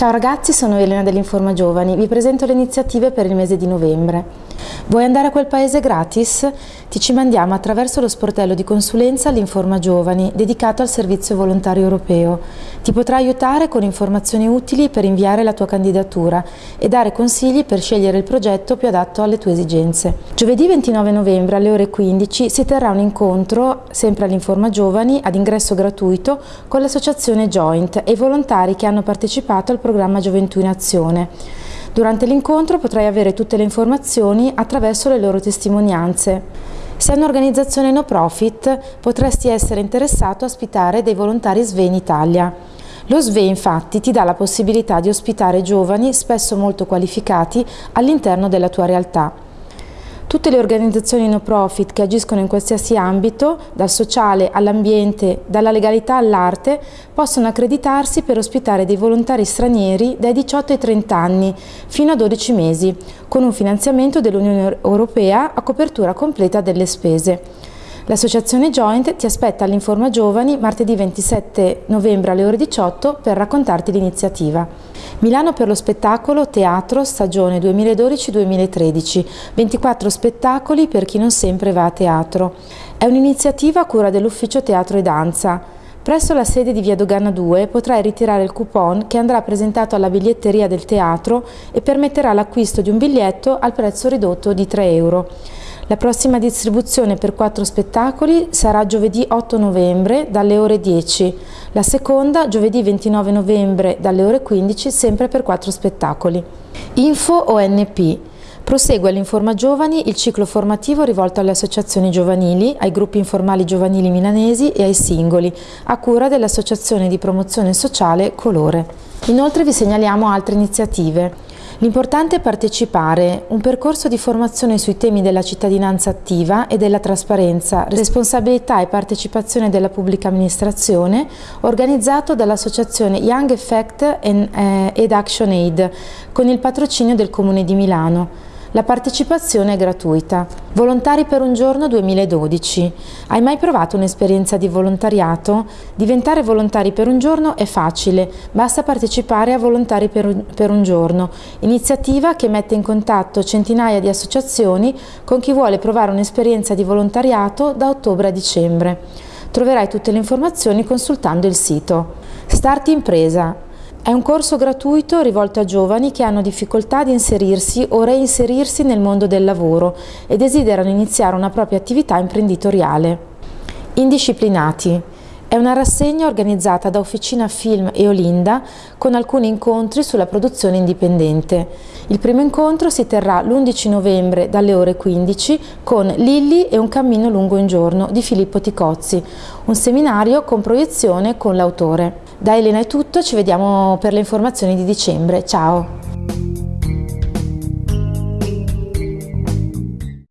Ciao ragazzi, sono Elena dell'Informa Giovani, vi presento le iniziative per il mese di novembre. Vuoi andare a quel paese gratis? Ti ci mandiamo attraverso lo sportello di consulenza l'Informa Giovani, dedicato al servizio volontario europeo. Ti potrà aiutare con informazioni utili per inviare la tua candidatura e dare consigli per scegliere il progetto più adatto alle tue esigenze. Giovedì 29 novembre alle ore 15 si terrà un incontro, sempre all'Informa Giovani, ad ingresso gratuito, con l'associazione Joint e i volontari che hanno partecipato al programma Gioventù in Azione. Durante l'incontro potrai avere tutte le informazioni attraverso le loro testimonianze. Se è un'organizzazione no profit potresti essere interessato a ospitare dei volontari SVE in Italia. Lo SVE infatti ti dà la possibilità di ospitare giovani spesso molto qualificati all'interno della tua realtà. Tutte le organizzazioni no profit che agiscono in qualsiasi ambito, dal sociale all'ambiente, dalla legalità all'arte, possono accreditarsi per ospitare dei volontari stranieri dai 18 ai 30 anni, fino a 12 mesi, con un finanziamento dell'Unione Europea a copertura completa delle spese. L'associazione Joint ti aspetta all'Informa Giovani martedì 27 novembre alle ore 18 per raccontarti l'iniziativa. Milano per lo spettacolo Teatro stagione 2012-2013, 24 spettacoli per chi non sempre va a teatro. È un'iniziativa a cura dell'Ufficio Teatro e Danza. Presso la sede di Via Dogana 2 potrai ritirare il coupon che andrà presentato alla biglietteria del teatro e permetterà l'acquisto di un biglietto al prezzo ridotto di 3 euro. La prossima distribuzione per quattro spettacoli sarà giovedì 8 novembre dalle ore 10, la seconda giovedì 29 novembre dalle ore 15 sempre per quattro spettacoli. Info ONP Prosegue all'Informa Giovani il ciclo formativo rivolto alle associazioni giovanili, ai gruppi informali giovanili milanesi e ai singoli, a cura dell'Associazione di Promozione Sociale Colore. Inoltre vi segnaliamo altre iniziative. L'importante è partecipare, un percorso di formazione sui temi della cittadinanza attiva e della trasparenza, responsabilità e partecipazione della pubblica amministrazione, organizzato dall'associazione Young Effect eh, ed Action Aid, con il patrocinio del Comune di Milano. La partecipazione è gratuita. Volontari per un giorno 2012. Hai mai provato un'esperienza di volontariato? Diventare volontari per un giorno è facile, basta partecipare a Volontari per un, giorno, iniziativa che mette in contatto centinaia di associazioni con chi vuole provare un'esperienza di volontariato da ottobre a dicembre. Troverai tutte le informazioni consultando il sito. Start Impresa è un corso gratuito rivolto a giovani che hanno difficoltà ad inserirsi o reinserirsi nel mondo del lavoro e desiderano iniziare una propria attività imprenditoriale. Indisciplinati. È una rassegna organizzata da Officina Film e Olinda con alcuni incontri sulla produzione indipendente. Il primo incontro si terrà l'11 novembre dalle ore 15 con Lilli e un cammino lungo un giorno di Filippo Ticozzi, un seminario con proiezione con l'autore. Da Elena è tutto, ci vediamo per le informazioni di dicembre. Ciao!